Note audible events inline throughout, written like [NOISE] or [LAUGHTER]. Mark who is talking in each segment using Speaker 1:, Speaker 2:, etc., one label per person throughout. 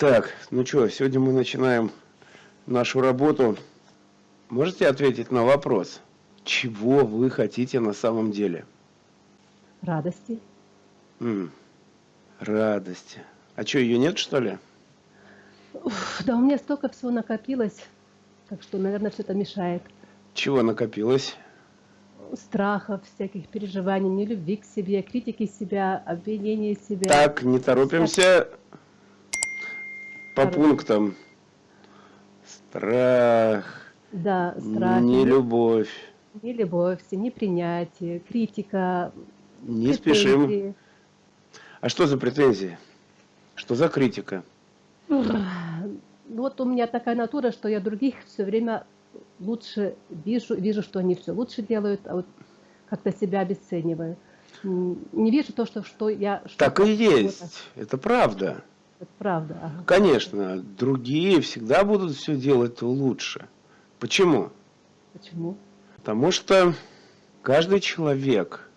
Speaker 1: Так, ну что, сегодня мы начинаем нашу работу. Можете ответить на вопрос, чего вы хотите на самом деле?
Speaker 2: Радости.
Speaker 1: М, радости. А что, ее нет, что ли?
Speaker 2: Уф, да у меня столько всего накопилось, так что, наверное, все это мешает.
Speaker 1: Чего накопилось?
Speaker 2: Страхов, всяких переживаний, нелюбви к себе, критики себя, обвинения себя.
Speaker 1: Так, не торопимся по пунктам. Страх,
Speaker 2: Да, страх,
Speaker 1: нелюбовь.
Speaker 2: нелюбовь, непринятие, критика,
Speaker 1: Не спешим.
Speaker 2: претензии.
Speaker 1: А что за претензии? Что за критика?
Speaker 2: Ну Вот у меня такая натура, что я других все время лучше вижу, вижу, что они все лучше делают, а вот как-то себя обесцениваю. Не вижу то, что, что я...
Speaker 1: Так
Speaker 2: что-то-
Speaker 1: и есть. Это правда.
Speaker 2: Это правда. ага.
Speaker 1: Конечно, другие всегда будут все делать лучше. Почему?
Speaker 2: Почему?
Speaker 1: Потому что каждый человек,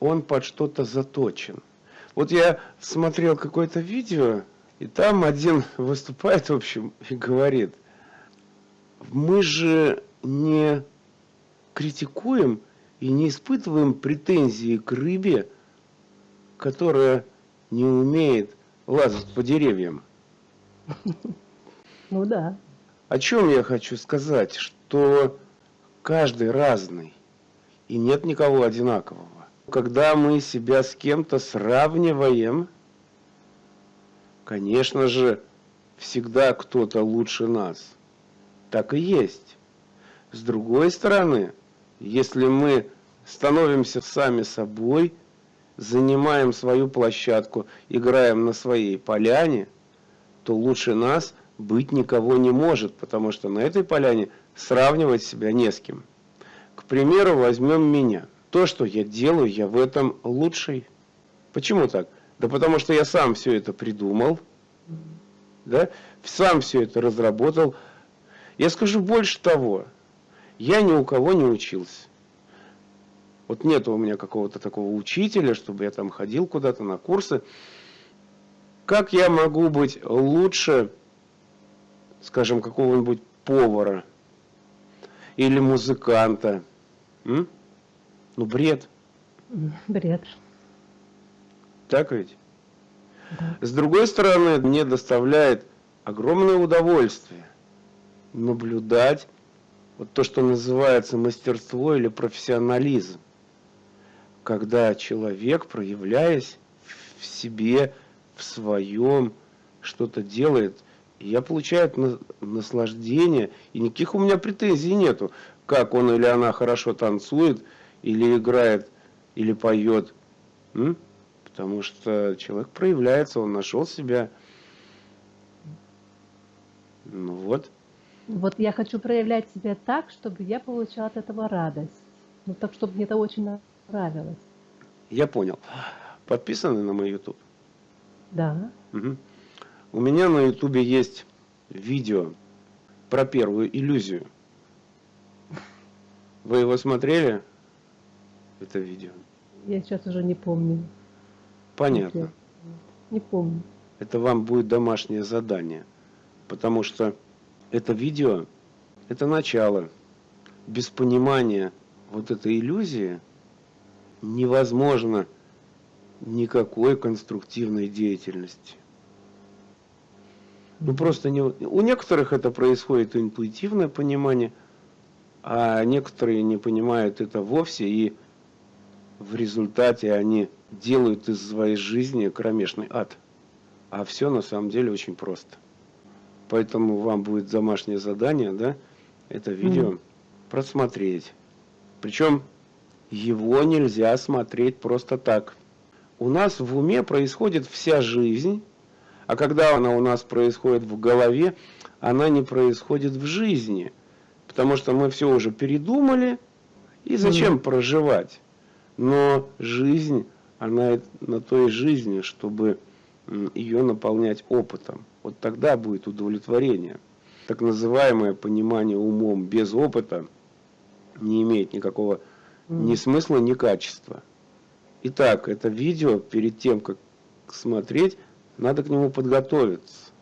Speaker 1: он под что-то заточен. Вот я смотрел какое-то видео, и там один [LAUGHS] выступает, в общем, и говорит, мы же не критикуем и не испытываем претензии к рыбе, которая не умеет лазать по деревьям.
Speaker 2: Ну да.
Speaker 1: О чем я хочу сказать? Что каждый разный, и нет никого одинакового. Когда мы себя с кем-то сравниваем, конечно же, всегда кто-то лучше нас. Так и есть. С другой стороны, если мы становимся сами собой, занимаем свою площадку, играем на своей поляне, то лучше нас быть никого не может, потому что на этой поляне сравнивать себя не с кем. К примеру, возьмем меня. То, что я делаю, я в этом лучший. Почему так? Да потому что я сам все это придумал, да, сам все это разработал. Я скажу больше того, я ни у кого не учился. Вот нет у меня какого-то такого учителя, чтобы я там ходил куда-то на курсы. Как я могу быть лучше, скажем, какого-нибудь повара или музыканта? М? Ну, бред.
Speaker 2: Бред.
Speaker 1: Так ведь?
Speaker 2: Да.
Speaker 1: С другой стороны, мне доставляет огромное удовольствие наблюдать вот то, что называется мастерство или профессионализм. Когда человек, проявляясь в себе, в своем, что-то делает, я получаю на- наслаждение, и никаких у меня претензий нету, как он или она хорошо танцует, или играет, или поет. М? Потому что человек проявляется, он нашел себя. Ну вот.
Speaker 2: Вот я хочу проявлять себя так, чтобы я получала от этого радость. Ну так, чтобы мне это очень.
Speaker 1: Я понял. Подписаны на мой YouTube?
Speaker 2: Да.
Speaker 1: Мгм. У меня на YouTube есть видео про первую иллюзию. Вы его смотрели? Это видео.
Speaker 2: Я сейчас уже не помню.
Speaker 1: Понятно.
Speaker 2: Не помню.
Speaker 1: Это вам будет домашнее задание. Потому что это видео, это начало. Без понимания вот этой иллюзии невозможно никакой конструктивной деятельности. Ну просто не, у некоторых это происходит интуитивное понимание, а некоторые не понимают это вовсе, и в результате они делают из своей жизни кромешный ад. А все на самом деле очень просто. Поэтому вам будет домашнее задание, да, это видео
Speaker 2: Мгм.
Speaker 1: просмотреть. Причем его нельзя смотреть просто так. У нас в уме происходит вся жизнь, а когда она у нас происходит в голове, она не происходит в жизни. Потому что мы все уже передумали, и зачем проживать? Но жизнь, она на той жизни, чтобы ее наполнять опытом. Вот тогда будет удовлетворение. Так называемое понимание умом без опыта не имеет никакого ни смысла, ни качества. Итак, это видео, перед тем, как смотреть, надо к нему подготовиться.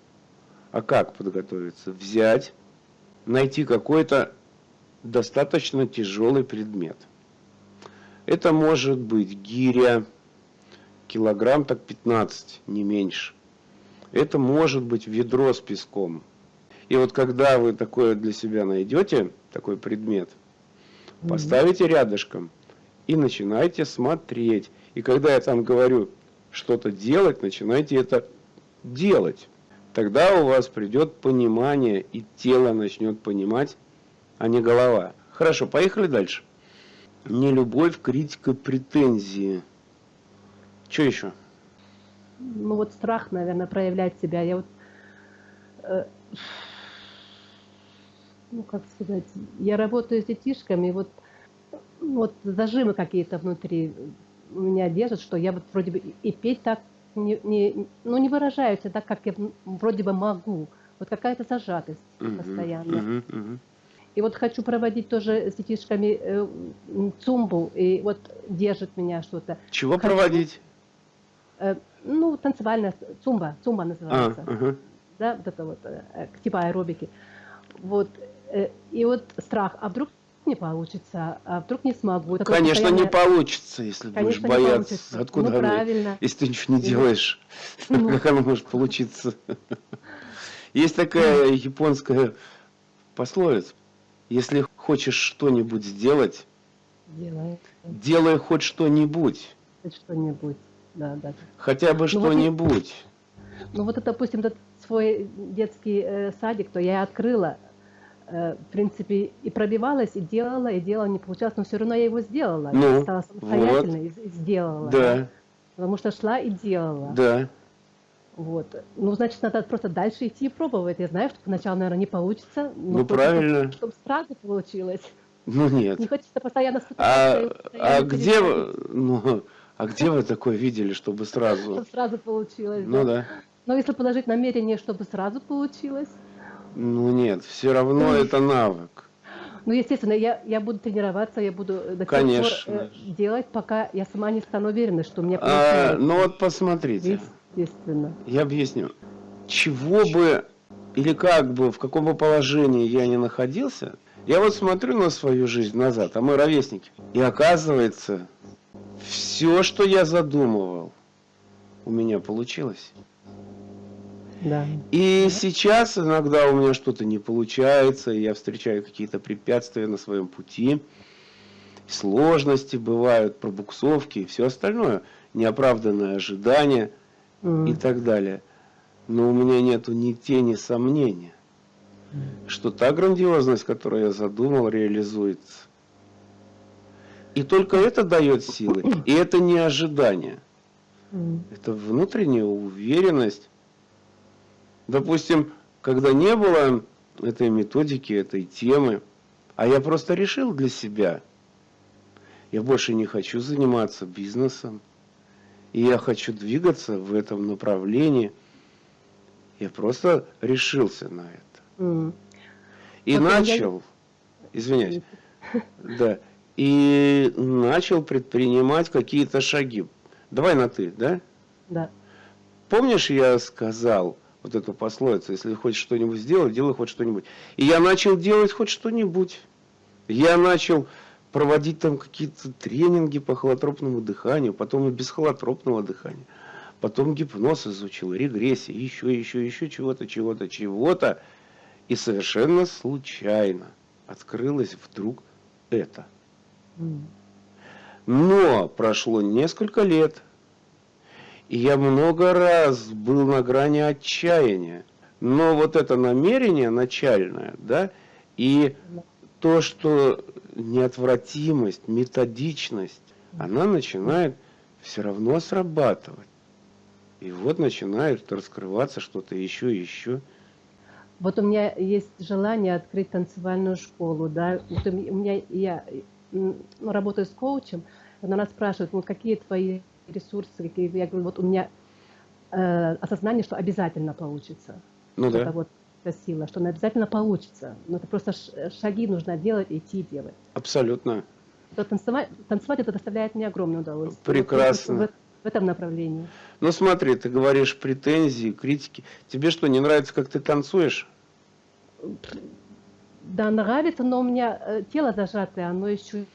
Speaker 1: А как подготовиться? Взять, найти какой-то достаточно тяжелый предмет. Это может быть гиря, килограмм так 15, не меньше. Это может быть ведро с песком. И вот когда вы такое для себя найдете, такой предмет, поставите рядышком и начинайте смотреть. И когда я там говорю что-то делать, начинайте это делать. Тогда у вас придет понимание, и тело начнет понимать, а не голова. Хорошо, поехали дальше. Не любовь, критика, претензии. Что еще?
Speaker 2: Ну вот страх, наверное, проявлять себя. Я вот, э, ну как сказать, я работаю с детишками, вот, вот зажимы какие-то внутри у меня держат, что я вот вроде бы и петь так не, не, ну не выражаюсь так, как я вроде бы могу. Вот какая-то зажатость
Speaker 1: Мгм,
Speaker 2: постоянно.
Speaker 1: мгм, мгм.
Speaker 2: И вот хочу проводить тоже с детишками э, цумбу, и вот держит меня что-то.
Speaker 1: Чего
Speaker 2: Хочу.
Speaker 1: проводить?
Speaker 2: Э, ну, танцевальная цумба, цумба
Speaker 1: А,
Speaker 2: называется.
Speaker 1: ага.
Speaker 2: Да, вот это вот, э, э, типа аэробики. Вот, и вот страх, а вдруг не получится, а вдруг не смогу. Такое
Speaker 1: Конечно, не
Speaker 2: постоянное-
Speaker 1: получится, если будешь
Speaker 2: Конечно, не
Speaker 1: бояться.
Speaker 2: получится.
Speaker 1: Откуда
Speaker 2: Ну,
Speaker 1: оно?
Speaker 2: правильно.
Speaker 1: Если ты ничего не
Speaker 2: Ну.
Speaker 1: делаешь, [LAUGHS]
Speaker 2: Ну.
Speaker 1: как оно может получиться? [LAUGHS] Есть такая японская пословица. Если хочешь что-нибудь сделать,
Speaker 2: Делай
Speaker 1: делай хоть что-нибудь.
Speaker 2: хоть что-нибудь. Да, да.
Speaker 1: Хотя бы
Speaker 2: Ну, вот
Speaker 1: что-нибудь.
Speaker 2: Ну вот, допустим, этот свой детский э, садик, то я открыла, э, в принципе, и пробивалась, и делала, и делала, не получалось, но все равно я его сделала.
Speaker 1: Ну,
Speaker 2: я стала самостоятельной и, и сделала.
Speaker 1: Да,
Speaker 2: Потому что шла и делала.
Speaker 1: да.
Speaker 2: Вот. Ну, значит, надо просто дальше идти и пробовать. Я знаю, что поначалу, наверное, не получится. но
Speaker 1: Ну, правильно.
Speaker 2: Чтобы, сразу получилось.
Speaker 1: Ну нет.
Speaker 2: Не хочется постоянно
Speaker 1: А, а
Speaker 2: постоянно
Speaker 1: где вы,
Speaker 2: переходить,
Speaker 1: ну, а где вы такое видели, чтобы сразу?
Speaker 2: чтобы сразу получилось.
Speaker 1: Ну
Speaker 2: да.
Speaker 1: да.
Speaker 2: Но если положить намерение, чтобы сразу получилось,
Speaker 1: Ну нет, все равно это навык.
Speaker 2: Ну, естественно, я, я буду тренироваться, я буду до
Speaker 1: Конечно.
Speaker 2: пор э, делать, пока я сама не стану уверена, что у меня
Speaker 1: А,
Speaker 2: получается.
Speaker 1: ну вот посмотрите,
Speaker 2: Естественно.
Speaker 1: я объясню. Чего бы или как бы, в каком бы положении я ни находился, я вот смотрю на свою жизнь назад, а мы ровесники, и оказывается, все, что я задумывал, у меня получилось.
Speaker 2: Да.
Speaker 1: И сейчас иногда у меня что-то не получается, я встречаю какие-то препятствия на своем пути, сложности бывают, пробуксовки и все остальное, неоправданное ожидание
Speaker 2: М.
Speaker 1: и так далее. Но у меня нету ни тени сомнения, что та грандиозность, которую я задумал, реализуется. И только это дает силы, и это не ожидание.
Speaker 2: М.
Speaker 1: Это внутренняя уверенность. Допустим, когда не было этой методики, этой темы, а я просто решил для себя, я больше не хочу заниматься бизнесом, и я хочу двигаться в этом направлении, я просто решился на это.
Speaker 2: М.
Speaker 1: И
Speaker 2: меня
Speaker 1: начал, извиняюсь, [LAUGHS] да, и начал предпринимать какие-то шаги. Давай на ты, да?
Speaker 2: Да.
Speaker 1: Помнишь, я сказал вот эту пословицу, если хочешь что-нибудь сделать, делай хоть что-нибудь. И я начал делать хоть что-нибудь. Я начал проводить там какие-то тренинги по холотропному дыханию, потом и без холотропного дыхания. Потом гипноз изучил, регрессия, еще, еще, еще чего-то, чего-то, чего-то. И совершенно случайно открылось вдруг это. Но прошло несколько лет, я много раз был на грани отчаяния. Но вот это намерение начальное, да, и то, что неотвратимость, методичность, она начинает все равно срабатывать. И вот начинает раскрываться что-то еще и еще.
Speaker 2: Вот у меня есть желание открыть танцевальную школу, да. Вот у меня я ну, работаю с коучем, она спрашивает, ну какие твои ресурсы, какие я говорю, вот у меня э, осознание, что обязательно получится.
Speaker 1: Ну
Speaker 2: Вот
Speaker 1: да,
Speaker 2: вот эта сила, что она обязательно получится. Но это просто шаги нужно делать, идти делать.
Speaker 1: абсолютно.
Speaker 2: То танцевать, танцевать это доставляет мне огромное удовольствие. Вот
Speaker 1: Прекрасно.
Speaker 2: В, в этом направлении.
Speaker 1: Ну смотри, ты говоришь претензии, критики. Тебе что, не нравится, как ты танцуешь?
Speaker 2: Да, нравится, но у меня э, тело зажатое, оно еще...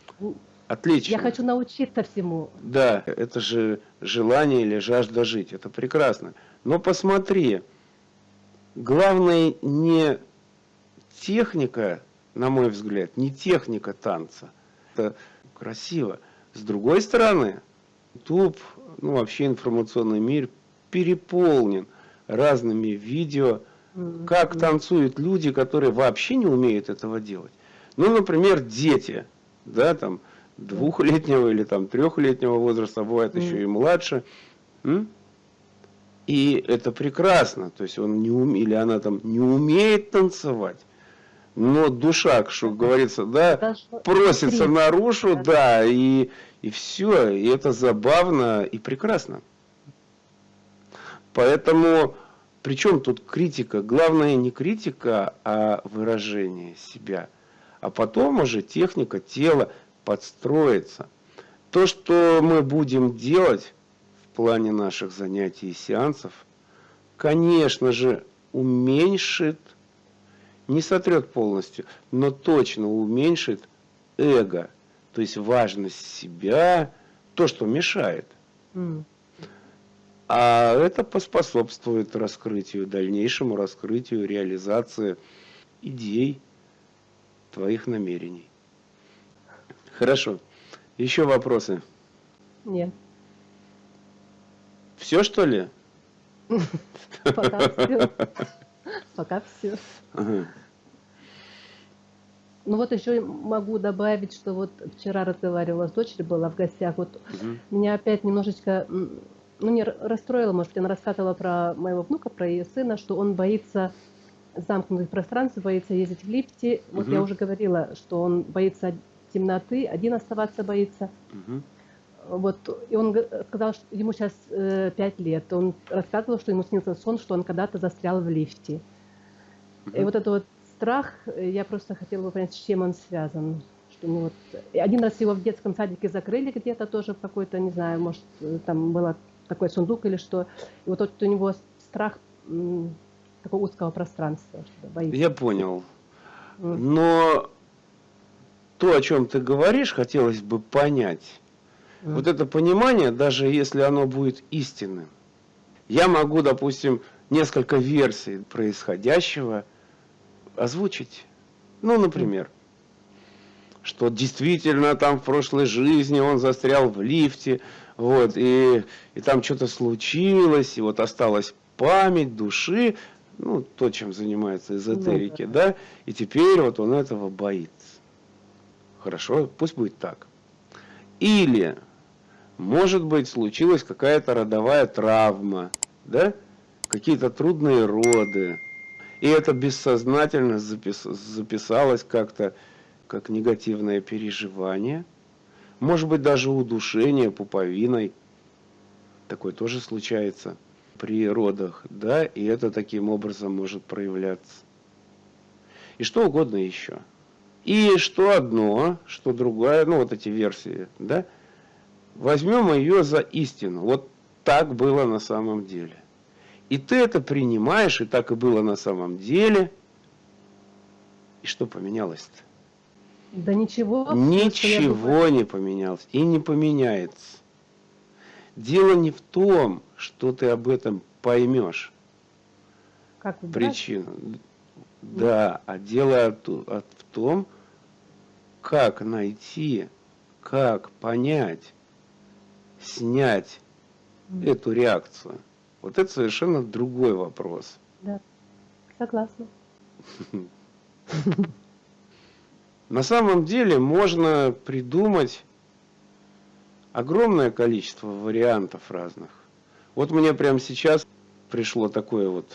Speaker 1: Отлично.
Speaker 2: Я хочу научиться всему.
Speaker 1: Да, это же желание или жажда жить. Это прекрасно. Но посмотри, главное не техника, на мой взгляд, не техника танца. Это красиво. С другой стороны, YouTube, ну вообще информационный мир переполнен разными видео, как танцуют люди, которые вообще не умеют этого делать. Ну, например, дети, да, там, двухлетнего или там трехлетнего возраста, бывает еще и младше. И это прекрасно, то есть он не ум... или она там не умеет танцевать, но душа, что говорится, да, просится наружу, да, и, и все, и это забавно и прекрасно. Поэтому, причем тут критика, главное не критика, а выражение себя. А потом уже техника тела подстроится. То, что мы будем делать в плане наших занятий и сеансов, конечно же, уменьшит не сотрет полностью, но точно уменьшит эго, то есть важность себя, то, что мешает. Mm. А это поспособствует раскрытию, дальнейшему раскрытию, реализации идей, твоих намерений. Хорошо. Еще вопросы?
Speaker 2: Нет.
Speaker 1: Все, что ли? [LAUGHS]
Speaker 2: Пока все. Пока все. Ну вот еще могу добавить, что вот вчера разговаривала с дочерью, была в гостях, вот меня опять немножечко, ну не расстроила, может, она рассказывала про моего внука, про ее сына, что он боится замкнутых пространств, боится ездить в лифте. Вот я уже говорила, что он боится темноты, один оставаться боится. Угу. Вот, и он сказал, что ему сейчас э, 5 лет. Он рассказывал, что ему снился сон, что он когда-то застрял в лифте. И вот этот вот страх, я просто хотела бы понять, с чем он связан. Что, ну, вот, один раз его в детском садике закрыли где-то тоже в какой-то, не знаю, может, там было такой сундук или что. И вот, вот у него страх такого узкого пространства. Что боится.
Speaker 1: Я понял. Но то, о чем ты говоришь, хотелось бы понять. Mm. Вот это понимание, даже если оно будет истинным, я могу, допустим, несколько версий происходящего – озвучить. Ну, например, что действительно там в прошлой жизни он застрял в лифте, вот, и, и там что-то случилось, и вот осталась память души, ну, то, чем занимаются эзотерики, ну, да. да, и теперь вот он этого боится. Хорошо, пусть будет так. Или, может быть, случилась какая-то родовая травма, да, какие-то трудные роды, и это бессознательно запис, записалось как-то как негативное переживание. Может быть, даже удушение пуповиной. Такое тоже случается при родах, да, и это таким образом может проявляться. И что угодно еще. И что одно, что другое, ну вот эти версии, да, возьмем ее за истину. Вот так было на самом деле. И ты это принимаешь, и так и было на самом деле. И что поменялось-то?
Speaker 2: Да ничего.
Speaker 1: Ничего не поменялось и не поменяется. Дело не в том, что ты об этом поймешь.
Speaker 2: Как
Speaker 1: причину. Да, а дело в том, как найти, как понять, снять эту реакцию. Вот это совершенно другой вопрос.
Speaker 2: Да, согласна.
Speaker 1: На самом деле можно придумать огромное количество вариантов разных. Вот мне прямо сейчас пришло такое вот.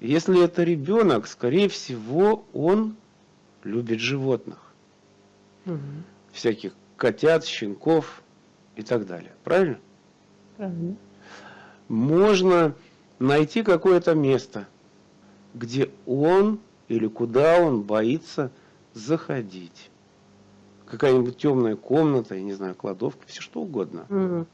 Speaker 1: Если это ребенок, скорее всего, он любит животных. Угу. Всяких котят, щенков и так далее. Правильно?
Speaker 2: Правильно
Speaker 1: можно найти какое-то место, где он или куда он боится заходить. Какая-нибудь темная комната, я не знаю, кладовка, все что угодно.
Speaker 2: Mm.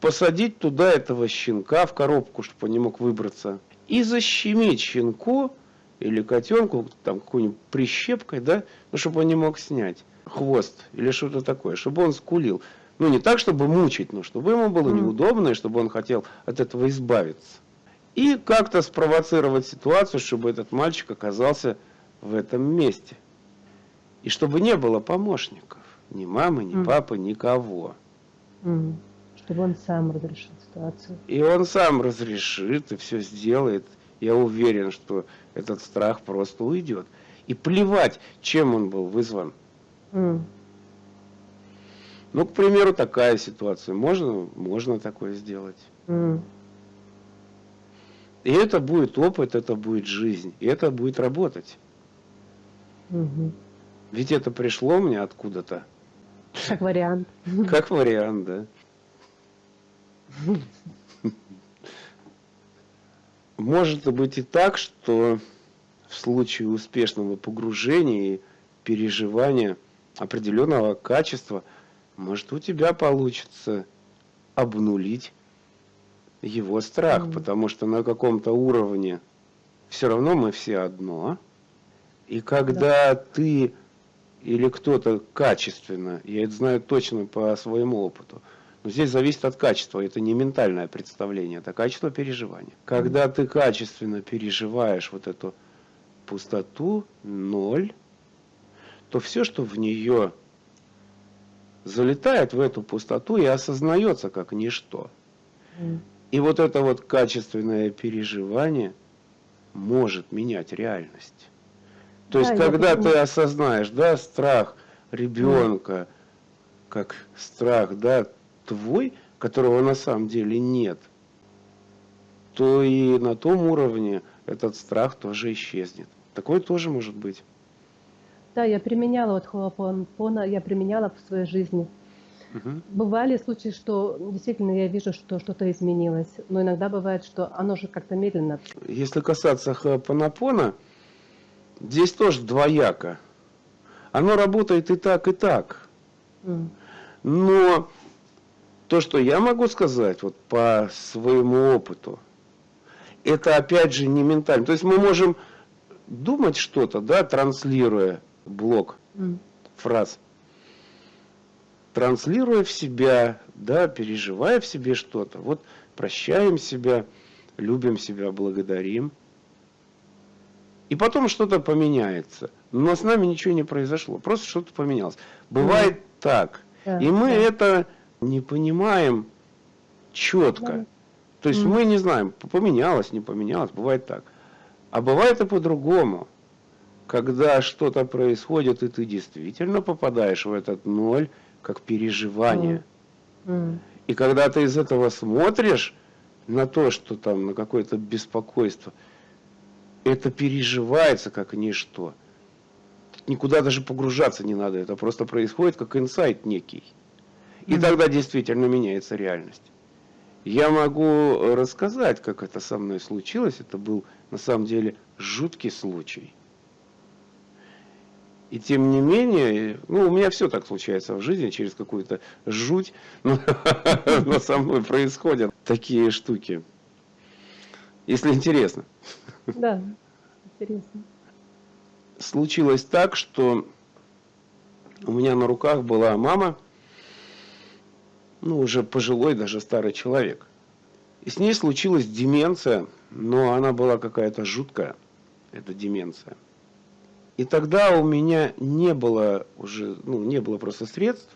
Speaker 1: посадить туда этого щенка в коробку, чтобы он не мог выбраться, и защемить щенку или котенку там какой-нибудь прищепкой, да, ну, чтобы он не мог снять хвост или что-то такое, чтобы он скулил. Ну, не так, чтобы мучить, но чтобы ему было неудобно, и чтобы он хотел от этого избавиться. И как-то спровоцировать ситуацию, чтобы этот мальчик оказался в этом месте. И чтобы не было помощников. Ни мамы, ни папы, никого.
Speaker 2: Чтобы он сам разрешил ситуацию.
Speaker 1: И он сам разрешит и все сделает. Я уверен, что этот страх просто уйдет. И плевать, чем он был вызван. Mm. Ну, к примеру, такая ситуация. Можно, можно такое сделать. Mm. И это будет опыт, это будет жизнь, и это будет работать.
Speaker 2: Угу.
Speaker 1: Ведь это пришло мне откуда-то.
Speaker 2: Как вариант.
Speaker 1: Как вариант, да. [LAUGHS] Может быть и так, что в случае успешного погружения и переживания определенного качества, может у тебя получится обнулить его страх, mm. потому что на каком-то уровне все равно мы все одно. И когда да. ты или кто-то качественно, я это знаю точно по своему опыту, но здесь зависит от качества, это не ментальное представление, это качество переживания. Когда ты качественно переживаешь вот эту пустоту, ноль, то все, что в нее залетает в эту пустоту и осознается как ничто. И вот это вот качественное переживание может менять реальность. То да, есть, когда ты осознаешь, да, страх ребенка, как страх, да, твой, которого на самом деле нет, то и на том уровне этот страх тоже исчезнет. Такое тоже может быть.
Speaker 2: Да, я применяла вот Хоапонпона, я применяла в своей жизни. Угу. Бывали случаи, что действительно я вижу, что что-то изменилось, но иногда бывает, что оно же как-то медленно.
Speaker 1: Если касаться Хоапонапона, здесь тоже двояко. Оно работает и так, и так. Mm. Но то, что я могу сказать вот по своему опыту, это опять же не ментально. То есть мы можем думать что-то, да, транслируя блок mm. фраз транслируя в себя, да, переживая в себе что-то. Вот прощаем себя, любим себя, благодарим. И потом что-то поменяется. Но с нами ничего не произошло, просто что-то поменялось. Бывает mm. так. Да, и мы да. это не понимаем четко. Да. То есть mm. мы не знаем, поменялось, не поменялось, бывает так. А бывает и по-другому. Когда что-то происходит, и ты действительно попадаешь в этот ноль, как переживание. Mm. Mm. И когда ты из этого смотришь на то, что там, на какое-то беспокойство, это переживается как ничто. Никуда даже погружаться не надо, это просто происходит как инсайт некий. И mm. тогда действительно меняется реальность. Я могу рассказать, как это со мной случилось. Это был на самом деле жуткий случай. И тем не менее, ну, у меня все так случается в жизни, через какую-то жуть, но, [LAUGHS] но со мной происходят такие штуки. Если интересно.
Speaker 2: Да, интересно.
Speaker 1: Случилось так, что у меня на руках была мама, ну, уже пожилой, даже старый человек. И с ней случилась деменция, но она была какая-то жуткая, эта деменция. И тогда у меня не было уже, ну, не было просто средств,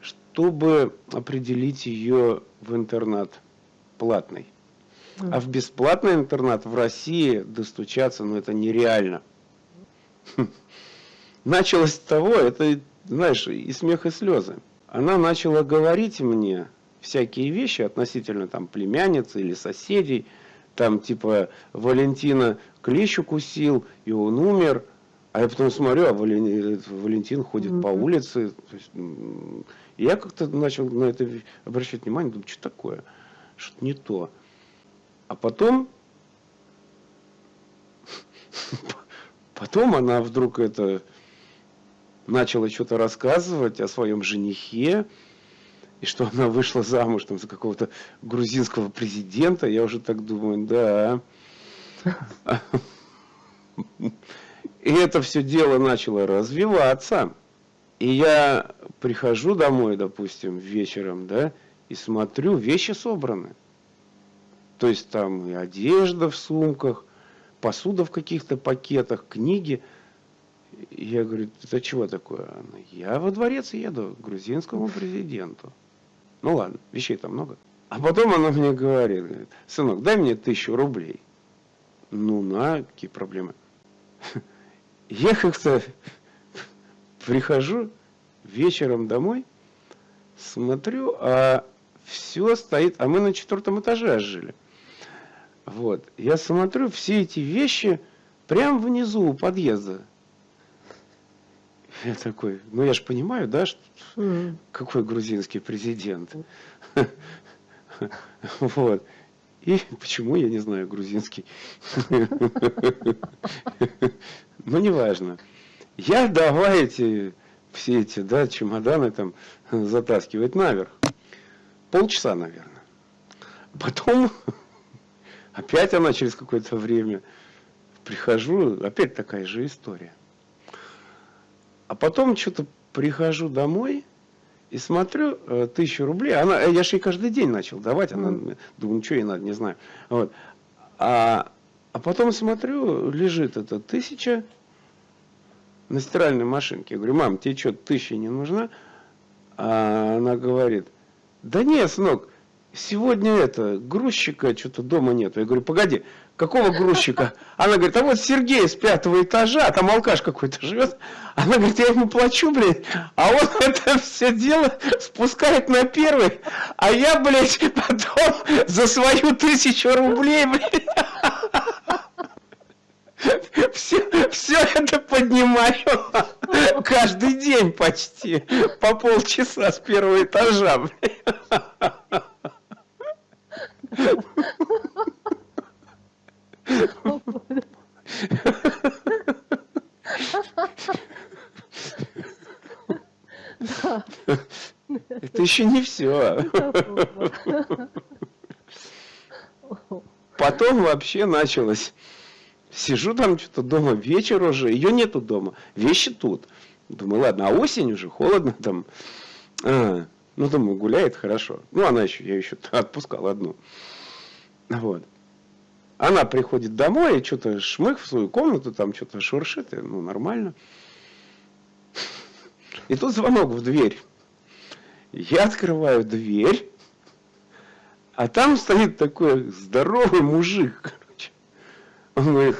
Speaker 1: чтобы определить ее в интернат платный. А в бесплатный интернат в России достучаться, ну, это нереально. [LAUGHS] Началось с того, это, знаешь, и смех, и слезы. Она начала говорить мне всякие вещи относительно там племянницы или соседей, там типа Валентина клещ укусил, и он умер – а я потом смотрю, а Валентин, Валентин ходит mm-hmm. по улице. Есть, я как-то начал на это обращать внимание, думаю, что такое? Что-то не то. А потом, [LAUGHS] потом она вдруг это начала что-то рассказывать о своем женихе. и что она вышла замуж там, за какого-то грузинского президента, я уже так думаю, да. И это все дело начало развиваться. И я прихожу домой, допустим, вечером, да, и смотрю, вещи собраны. То есть там и одежда в сумках, посуда в каких-то пакетах, книги. Я говорю, это чего такое? Она, я во дворец еду к грузинскому президенту. Ну ладно, вещей там много. А потом она мне говорит, говорит сынок, дай мне тысячу рублей. Ну на, какие проблемы. [LAUGHS] Я как-то прихожу вечером домой, смотрю, а все стоит, а мы на четвертом этаже жили. Вот, я смотрю, все эти вещи прямо внизу у подъезда. Я такой, ну я же понимаю, да, что, какой грузинский президент. Вот. И почему, я не знаю, грузинский. Ну, неважно. Я давай эти, все эти, да, чемоданы там затаскивать наверх. Полчаса, наверное. Потом, опять она через какое-то время, прихожу, опять такая же история. А потом что-то прихожу домой и смотрю, э, тысячу рублей, она, э, я же ей каждый день начал давать, она, mm. думаю, ничего ей надо, не знаю. Вот. А, а потом смотрю, лежит эта тысяча на стиральной машинке. Я говорю, мам, тебе что, тысяча не нужна? А она говорит, да нет, сынок, сегодня это, грузчика что-то дома нету. Я говорю, погоди, какого грузчика? Она говорит, а вот Сергей с пятого этажа, там алкаш какой-то живет. Она говорит, я ему плачу, блядь, а он [LAUGHS] это все дело спускает на первый, а я, блядь, потом за свою тысячу рублей, блядь, все, все это поднимаю каждый день почти, по полчаса с первого этажа, блядь. Еще не все. Потом вообще началось. Сижу там что-то дома, вечер уже, ее нету дома, вещи тут. Думаю, ладно, а осень уже, холодно там. А, ну, думаю, гуляет хорошо. Ну, она еще, я еще [LAUGHS] отпускал одну. Вот. Она приходит домой и что-то шмых в свою комнату, там что-то шуршит, и, ну, нормально. И тут звонок в дверь. Я открываю дверь, а там стоит такой здоровый мужик, короче. Он говорит,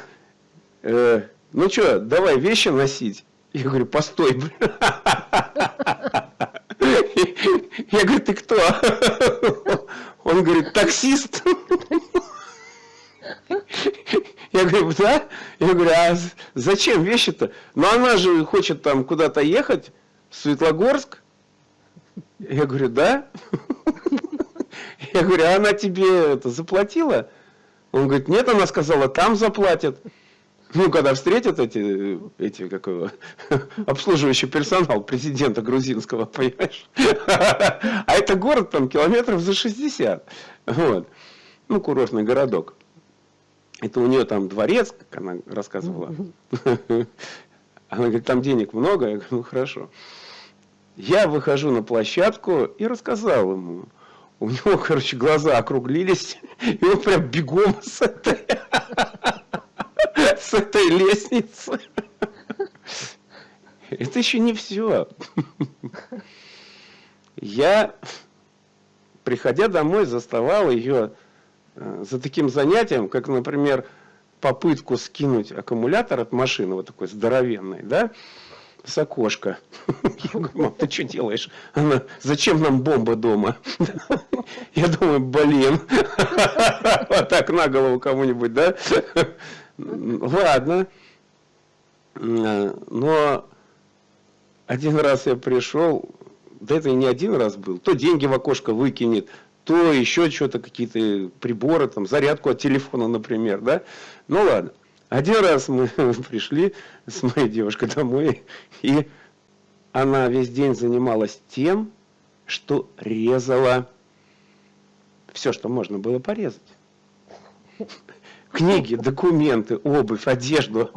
Speaker 1: э, ну что, давай вещи носить. Я говорю, постой. Я говорю, ты кто? Он говорит, таксист. Я говорю, да? Я говорю, а зачем вещи-то? Ну она же хочет там куда-то ехать, в Светлогорск. Я говорю, да? Я говорю, а она тебе это заплатила? Он говорит, нет, она сказала, там заплатят. Ну, когда встретят эти, эти как его, обслуживающий персонал президента грузинского, понимаешь? А это город там километров за 60. Вот. Ну, курортный городок. Это у нее там дворец, как она рассказывала. Она говорит, там денег много. Я говорю, ну хорошо. Я выхожу на площадку и рассказал ему. У него, короче, глаза округлились, и он прям бегом с этой, с этой лестницы. Это еще не все. Я, приходя домой, заставал ее э, за таким занятием, как, например, попытку скинуть аккумулятор от машины, вот такой здоровенной, да, с окошка. [LAUGHS] Я говорю, мам, ты что делаешь? Она, зачем нам бомба дома? Я думаю, блин. [LAUGHS] Вот так на голову кому-нибудь, да? Ладно. Но один раз я пришел, да это и не один раз был, то деньги в окошко выкинет, то еще что-то, какие-то приборы, там, зарядку от телефона, например, да? Ну ладно. Один раз мы [LAUGHS] пришли с моей девушкой домой, и она весь день занималась тем, что резала все, что можно было порезать. [LAUGHS] Книги, документы, обувь, одежду.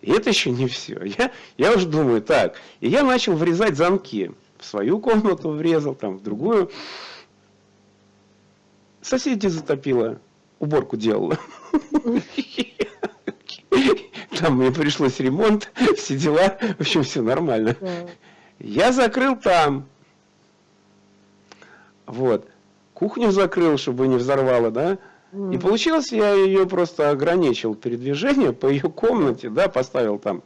Speaker 1: И это еще не все. Я, я уже думаю, так. И я начал врезать замки. В свою комнату врезал, там, в другую. Соседи затопило. Уборку делала. Там мне пришлось ремонт, все дела. В общем, все нормально. Я закрыл там. Вот. Кухню закрыл, чтобы не взорвало, да? И получилось, я ее просто ограничил передвижение по ее комнате, да, поставил там,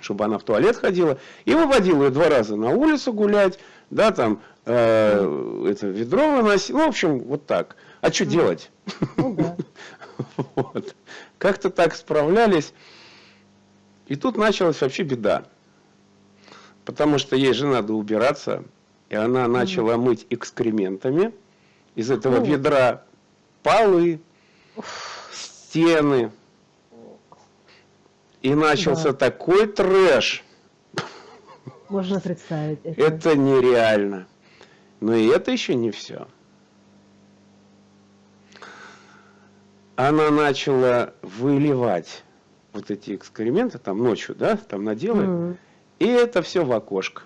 Speaker 1: чтобы она в туалет ходила, и выводил ее два раза на улицу гулять, да, там, э, mm. это ведро выносил, ну, в общем, вот так. А что mm. делать? Ну, да. [LAUGHS] вот. Как-то так справлялись. И тут началась вообще беда. Потому что ей же надо убираться, и она начала мыть экскрементами из этого ведра полы, стены. И начался да. такой трэш.
Speaker 2: Можно представить [LAUGHS]
Speaker 1: это. Это нереально. Но и это еще не все. Она начала выливать вот эти экскременты, там ночью, да, там наделает, mm. и это все в окошко.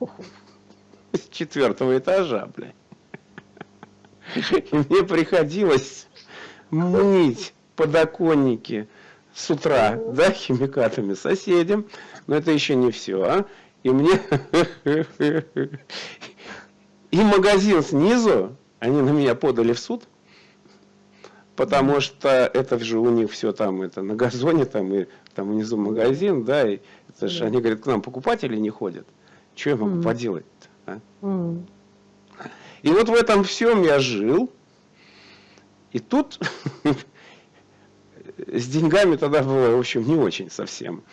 Speaker 1: [LAUGHS] С четвертого этажа, блядь. И мне приходилось мыть подоконники с утра, да, химикатами соседям. Но это еще не все, а. И мне... И магазин снизу, они на меня подали в суд, потому что это же у них все там, это на газоне там, и там внизу магазин, да, и это же, они говорят, к нам покупатели не ходят. Что я могу поделать а? И вот в этом всем я жил. И тут [LAUGHS] с деньгами тогда было, в общем, не очень совсем.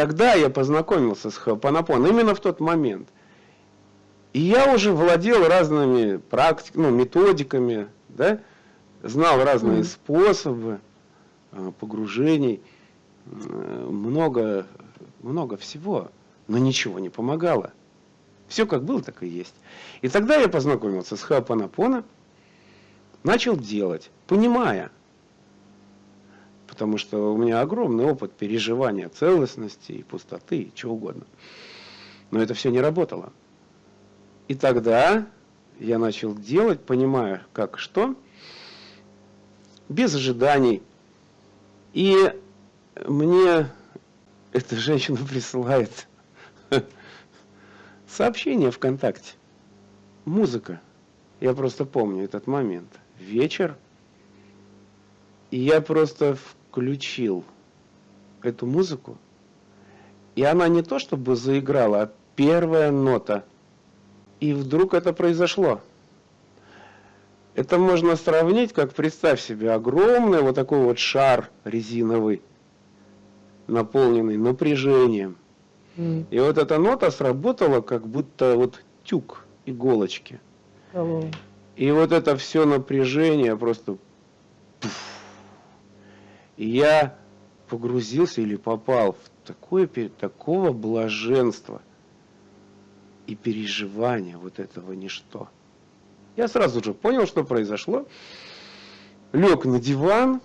Speaker 1: Тогда я познакомился с Хапанапон, именно в тот момент. И я уже владел разными практиками, ну, методиками, да, знал разные mm. способы э, погружений, э, много, много всего, но ничего не помогало. Все как было, так и есть. И тогда я познакомился с Хапанапона, начал делать, понимая, потому что у меня огромный опыт переживания целостности и пустоты, и чего угодно. Но это все не работало. И тогда я начал делать, понимая, как что, без ожиданий. И мне эта женщина присылает [LAUGHS] Сообщение ВКонтакте. Музыка. Я просто помню этот момент. Вечер. И я просто включил эту музыку. И она не то чтобы заиграла, а первая нота. И вдруг это произошло. Это можно сравнить, как представь себе огромный вот такой вот шар резиновый, наполненный напряжением. И вот эта нота сработала, как будто вот тюк иголочки. Алло. И вот это все напряжение просто... И я погрузился или попал в такое, такого блаженства и переживания вот этого ничто. Я сразу же понял, что произошло. Лег на диван,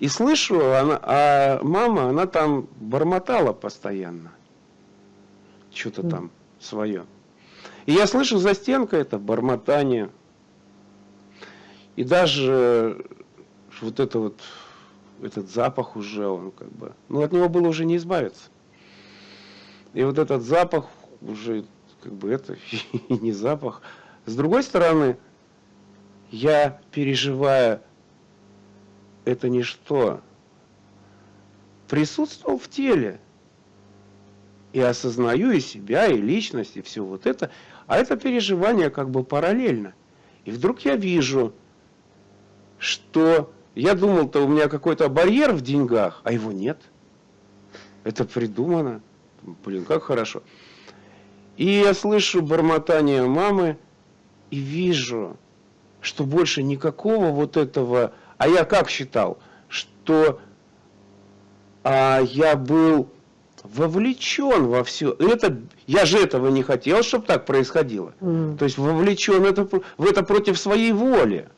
Speaker 1: и слышу, она, а мама, она там бормотала постоянно. Что-то mm. там свое. И я слышу за стенкой это бормотание. И даже вот это вот, этот запах уже, он как бы, ну от него было уже не избавиться. И вот этот запах уже, как бы это [LAUGHS] не запах. С другой стороны, я переживая это ничто. Присутствовал в теле. И осознаю и себя, и личность, и все вот это. А это переживание как бы параллельно. И вдруг я вижу, что я думал-то у меня какой-то барьер в деньгах, а его нет. Это придумано. Блин, как хорошо. И я слышу бормотание мамы и вижу, что больше никакого вот этого а я как считал, что а я был вовлечен во все. Это, я же этого не хотел, чтобы так происходило.
Speaker 2: М.
Speaker 1: То есть вовлечен это, в это против своей воли.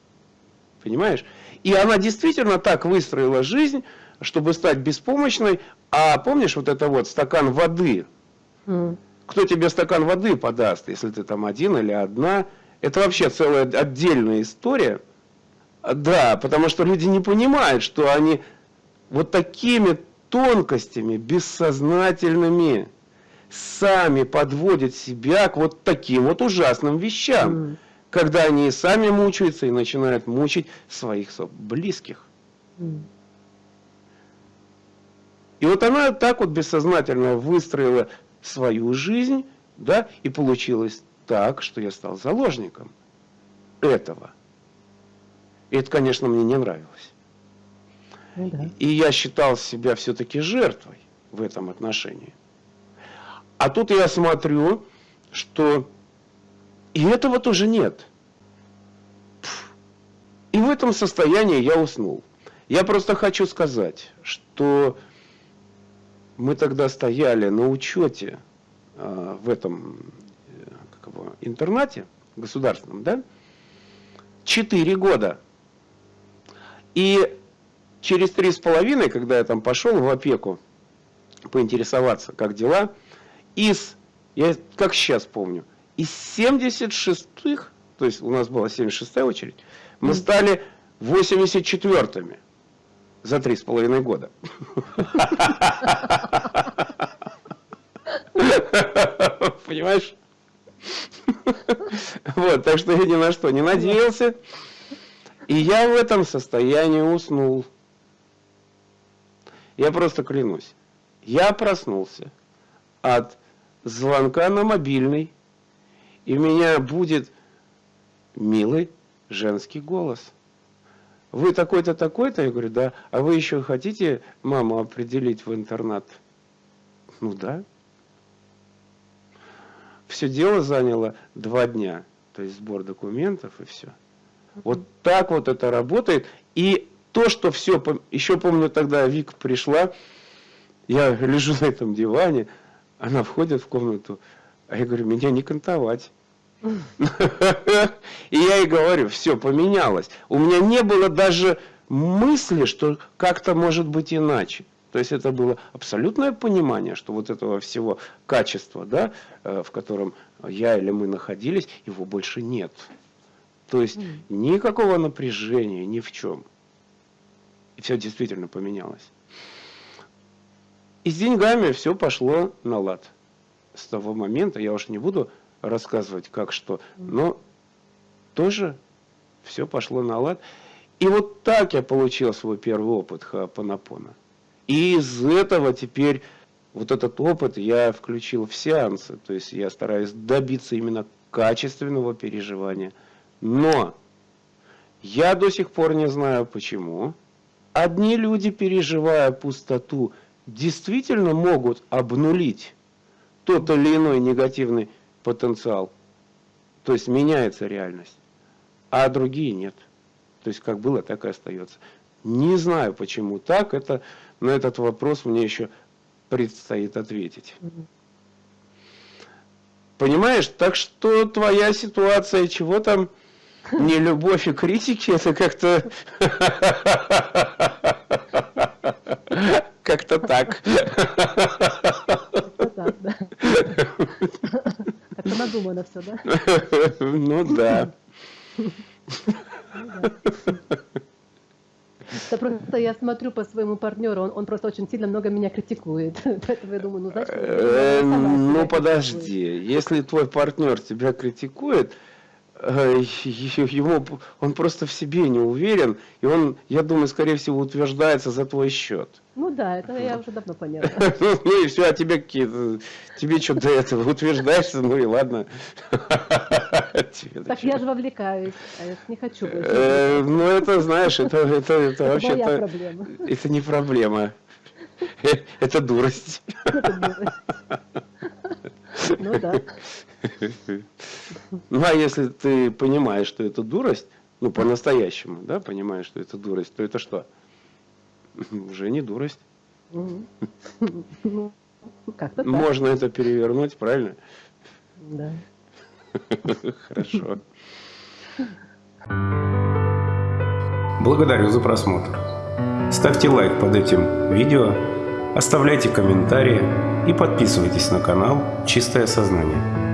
Speaker 1: Понимаешь? И она действительно так выстроила жизнь, чтобы стать беспомощной. А помнишь вот это вот стакан воды? Кто тебе стакан воды подаст, если ты там один или одна? Это вообще целая отдельная история. Да, потому что люди не понимают, что они вот такими тонкостями, бессознательными, сами подводят себя к вот таким вот ужасным вещам,
Speaker 2: М.
Speaker 1: когда они и сами мучаются и начинают мучить своих близких. И вот она так вот бессознательно выстроила свою жизнь, да, и получилось так, что я стал заложником этого. И это, конечно, мне не нравилось.
Speaker 2: Ну да.
Speaker 1: И я считал себя все-таки жертвой в этом отношении. А тут я смотрю, что и этого тоже нет. И в этом состоянии я уснул. Я просто хочу сказать, что мы тогда стояли на учете э, в этом э, как его, интернате государственном, да? Четыре года. И через три с половиной, когда я там пошел в опеку поинтересоваться, как дела, из, я как сейчас помню, из 76-х, то есть у нас была 76-я очередь, мы стали 84-ми за три с половиной года. Понимаешь? Вот, так что я ни на что не надеялся. И я в этом состоянии уснул. Я просто клянусь. Я проснулся от звонка на мобильный, и у меня будет милый женский голос. Вы такой-то, такой-то? Я говорю, да. А вы еще хотите маму определить в интернат? Ну да. Все дело заняло два дня. То есть сбор документов и все. Вот так вот это работает. И то, что все, еще помню тогда Вика пришла, я лежу на этом диване, она входит в комнату, а я говорю, меня не кантовать. [LAUGHS] И я ей говорю, все, поменялось. У меня не было даже мысли, что как-то может быть иначе. То есть это было абсолютное понимание, что вот этого всего качества, да, э, в котором я или мы находились, его больше нет. То есть никакого напряжения ни в чем. И все действительно поменялось. И с деньгами все пошло на лад. С того момента, я уж не буду рассказывать, как что, но тоже все пошло на лад. И вот так я получил свой первый опыт Хаапанапона. И из этого теперь вот этот опыт я включил в сеансы. То есть я стараюсь добиться именно качественного переживания. Но я до сих пор не знаю почему. Одни люди, переживая пустоту, действительно могут обнулить тот или иной негативный потенциал. То есть меняется реальность. А другие нет. То есть как было, так и остается. Не знаю, почему так. Это, на этот вопрос мне еще предстоит ответить. Понимаешь? Так что твоя ситуация, чего там, не любовь и критики, это как-то... [LAUGHS] Как-то так. [LAUGHS]
Speaker 2: Это надумано все, [LAUGHS] да?
Speaker 1: Ну да.
Speaker 2: Да просто я смотрю по своему партнеру, он, он просто очень сильно много меня критикует. [LAUGHS] Поэтому я думаю, ну значит,
Speaker 1: Э,
Speaker 2: себя
Speaker 1: Ну подожди, если твой партнер тебя критикует, э, ему он просто в себе не уверен, и он, я думаю, скорее всего, утверждается за твой счет.
Speaker 2: Ну да, это я уже давно поняла. [LAUGHS]
Speaker 1: Ну и все, а тебе какие-то, тебе что до этого утверждаешься, ну и ладно. [LAUGHS]
Speaker 2: Так я же вовлекаюсь, а я не хочу.
Speaker 1: Э, Ну это, знаешь, это, это, это
Speaker 2: проблема.
Speaker 1: это не проблема. [LAUGHS] Это дурость.
Speaker 2: Это дурость. Ну да. [LAUGHS]
Speaker 1: Ну, а если ты понимаешь, что это дурость, ну, по-настоящему, да, понимаешь, что это дурость, то это что? [LAUGHS] Уже не дурость. [LAUGHS]
Speaker 2: Ну, как-то
Speaker 3: Можно это перевернуть, правильно?
Speaker 2: да.
Speaker 3: Хорошо.
Speaker 1: Благодарю за просмотр. Ставьте лайк под этим видео, оставляйте комментарии и подписывайтесь на канал «Чистое сознание».